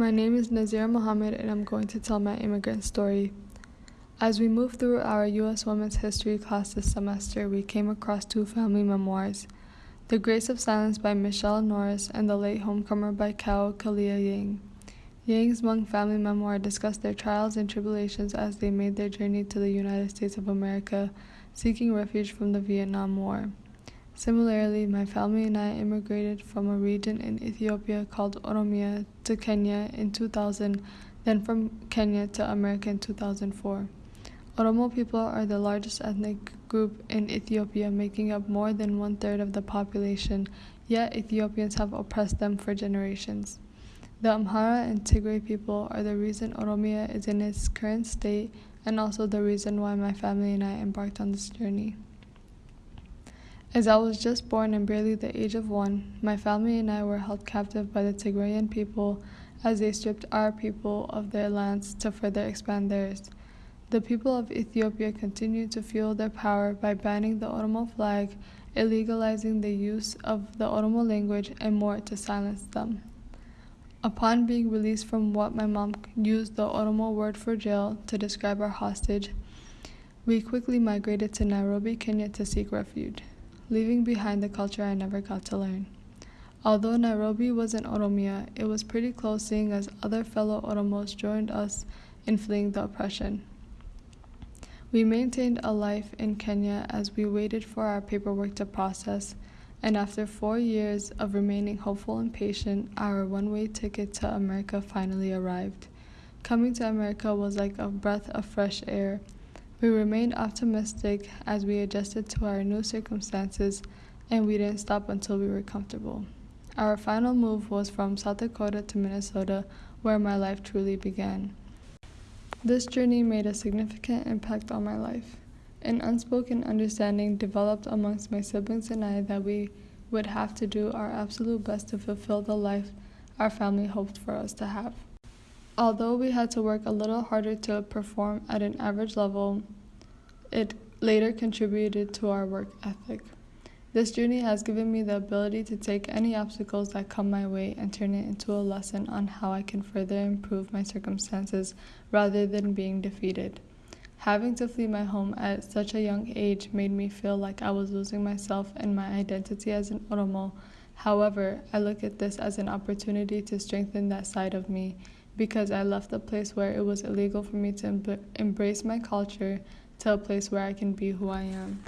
My name is Nazira Mohammed, and I'm going to tell my immigrant story. As we moved through our U.S. Women's History class this semester, we came across two family memoirs The Grace of Silence by Michele Norris and The Late Homecomer by Kao Kalia Yang. Yang's Hmong family memoir discussed their trials and tribulations as they made their journey to the United States of America, seeking refuge from the Vietnam War. Similarly, my family and I immigrated from a region in Ethiopia called Oromia to Kenya in 2000, then from Kenya to America in 2004. Oromo people are the largest ethnic group in Ethiopia, making up more than one third of the population, yet Ethiopians have oppressed them for generations. The Amhara and Tigray people are the reason Oromia is in its current state and also the reason why my family and I embarked on this journey. As I was just born and barely the age of one, my family and I were held captive by the Tigrayan people as they stripped our people of their lands to further expand theirs. The people of Ethiopia continued to fuel their power by banning the Oromo flag, illegalizing the use of the Oromo language, and more to silence them. Upon being released from what my mom used the Oromo word for jail to describe our hostage, we quickly migrated to Nairobi, Kenya to seek refuge leaving behind the culture I never got to learn. Although Nairobi was in Oromia, it was pretty close seeing as other fellow Oromos joined us in fleeing the oppression. We maintained a life in Kenya as we waited for our paperwork to process, and after four years of remaining hopeful and patient, our one way ticket to America finally arrived. Coming to America was like a breath of fresh air we remained optimistic as we adjusted to our new circumstances, and we didn't stop until we were comfortable. Our final move was from South Dakota to Minnesota, where my life truly began. This journey made a significant impact on my life. An unspoken understanding developed amongst my siblings and I that we would have to do our absolute best to fulfill the life our family hoped for us to have. Although we had to work a little harder to perform at an average level, it later contributed to our work ethic. This journey has given me the ability to take any obstacles that come my way and turn it into a lesson on how I can further improve my circumstances rather than being defeated. Having to flee my home at such a young age made me feel like I was losing myself and my identity as an Oromo. However, I look at this as an opportunity to strengthen that side of me because I left a place where it was illegal for me to embrace my culture to a place where I can be who I am.